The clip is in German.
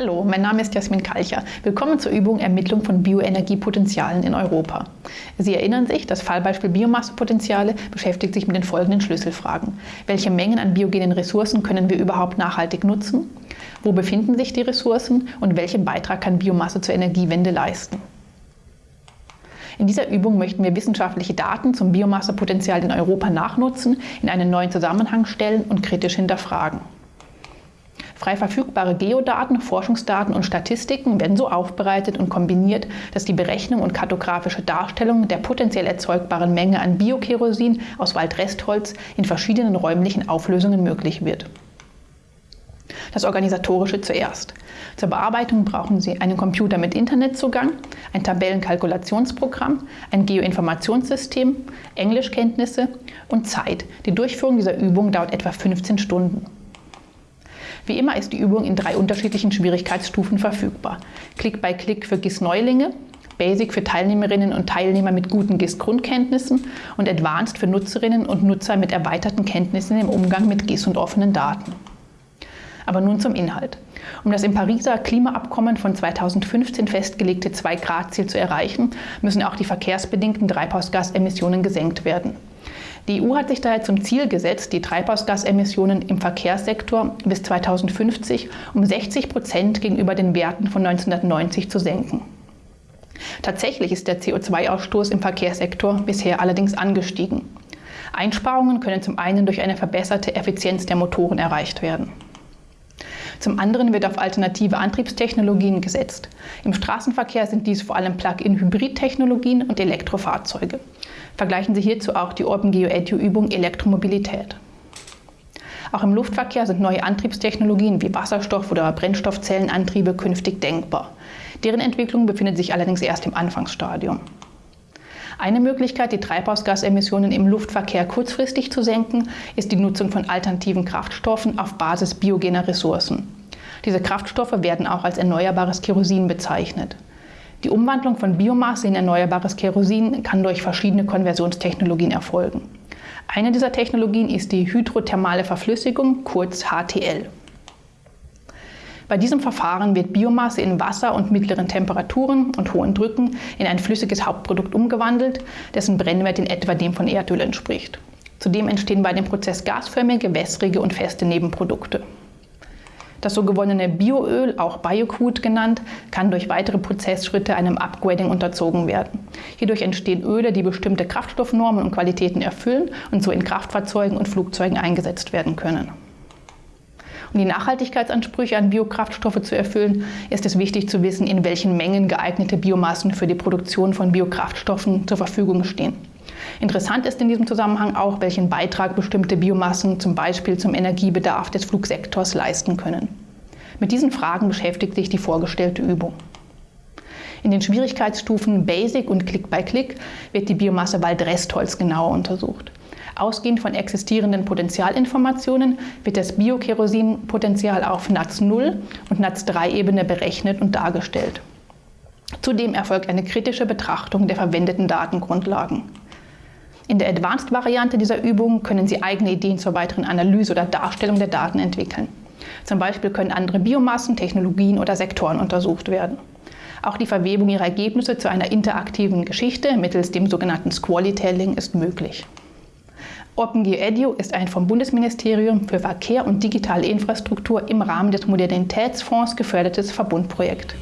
Hallo, mein Name ist Jasmin Kalcher. Willkommen zur Übung Ermittlung von Bioenergiepotenzialen in Europa. Sie erinnern sich, das Fallbeispiel Biomassepotenziale beschäftigt sich mit den folgenden Schlüsselfragen. Welche Mengen an biogenen Ressourcen können wir überhaupt nachhaltig nutzen? Wo befinden sich die Ressourcen und welchen Beitrag kann Biomasse zur Energiewende leisten? In dieser Übung möchten wir wissenschaftliche Daten zum Biomassepotenzial in Europa nachnutzen, in einen neuen Zusammenhang stellen und kritisch hinterfragen. Frei verfügbare Geodaten, Forschungsdaten und Statistiken werden so aufbereitet und kombiniert, dass die Berechnung und kartografische Darstellung der potenziell erzeugbaren Menge an Biokerosin aus Waldrestholz in verschiedenen räumlichen Auflösungen möglich wird. Das Organisatorische zuerst. Zur Bearbeitung brauchen Sie einen Computer mit Internetzugang, ein Tabellenkalkulationsprogramm, ein Geoinformationssystem, Englischkenntnisse und Zeit. Die Durchführung dieser Übung dauert etwa 15 Stunden. Wie immer ist die Übung in drei unterschiedlichen Schwierigkeitsstufen verfügbar. Klick by Klick für GIS-Neulinge, Basic für Teilnehmerinnen und Teilnehmer mit guten GIS-Grundkenntnissen und Advanced für Nutzerinnen und Nutzer mit erweiterten Kenntnissen im Umgang mit GIS und offenen Daten. Aber nun zum Inhalt. Um das im Pariser Klimaabkommen von 2015 festgelegte 2-Grad-Ziel zu erreichen, müssen auch die verkehrsbedingten Treibhausgasemissionen gesenkt werden. Die EU hat sich daher zum Ziel gesetzt, die Treibhausgasemissionen im Verkehrssektor bis 2050 um 60 Prozent gegenüber den Werten von 1990 zu senken. Tatsächlich ist der CO2-Ausstoß im Verkehrssektor bisher allerdings angestiegen. Einsparungen können zum einen durch eine verbesserte Effizienz der Motoren erreicht werden. Zum anderen wird auf alternative Antriebstechnologien gesetzt. Im Straßenverkehr sind dies vor allem Plug-in-Hybrid-Technologien und Elektrofahrzeuge. Vergleichen Sie hierzu auch die OpenGeoEDU-Übung Elektromobilität. Auch im Luftverkehr sind neue Antriebstechnologien wie Wasserstoff- oder Brennstoffzellenantriebe künftig denkbar. Deren Entwicklung befindet sich allerdings erst im Anfangsstadium. Eine Möglichkeit, die Treibhausgasemissionen im Luftverkehr kurzfristig zu senken, ist die Nutzung von alternativen Kraftstoffen auf Basis biogener Ressourcen. Diese Kraftstoffe werden auch als erneuerbares Kerosin bezeichnet. Die Umwandlung von Biomasse in erneuerbares Kerosin kann durch verschiedene Konversionstechnologien erfolgen. Eine dieser Technologien ist die hydrothermale Verflüssigung, kurz HTL. Bei diesem Verfahren wird Biomasse in Wasser und mittleren Temperaturen und hohen Drücken in ein flüssiges Hauptprodukt umgewandelt, dessen Brennwert in etwa dem von Erdöl entspricht. Zudem entstehen bei dem Prozess gasförmige, wässrige und feste Nebenprodukte. Das so gewonnene Bioöl, auch Biocrude genannt, kann durch weitere Prozessschritte einem Upgrading unterzogen werden. Hierdurch entstehen Öle, die bestimmte Kraftstoffnormen und Qualitäten erfüllen und so in Kraftfahrzeugen und Flugzeugen eingesetzt werden können. Um die Nachhaltigkeitsansprüche an Biokraftstoffe zu erfüllen, ist es wichtig zu wissen, in welchen Mengen geeignete Biomassen für die Produktion von Biokraftstoffen zur Verfügung stehen. Interessant ist in diesem Zusammenhang auch, welchen Beitrag bestimmte Biomassen zum Beispiel zum Energiebedarf des Flugsektors leisten können. Mit diesen Fragen beschäftigt sich die vorgestellte Übung. In den Schwierigkeitsstufen Basic und Click by Click wird die Biomasse Waldrestholz genauer untersucht. Ausgehend von existierenden Potentialinformationen wird das Biokerosinpotenzial auf NATS 0 und NATS 3 Ebene berechnet und dargestellt. Zudem erfolgt eine kritische Betrachtung der verwendeten Datengrundlagen. In der Advanced-Variante dieser Übung können Sie eigene Ideen zur weiteren Analyse oder Darstellung der Daten entwickeln. Zum Beispiel können andere Biomassen, Technologien oder Sektoren untersucht werden. Auch die Verwebung Ihrer Ergebnisse zu einer interaktiven Geschichte mittels dem sogenannten Squally-Telling ist möglich. OpenGeoEDU ist ein vom Bundesministerium für Verkehr und digitale Infrastruktur im Rahmen des Modernitätsfonds gefördertes Verbundprojekt.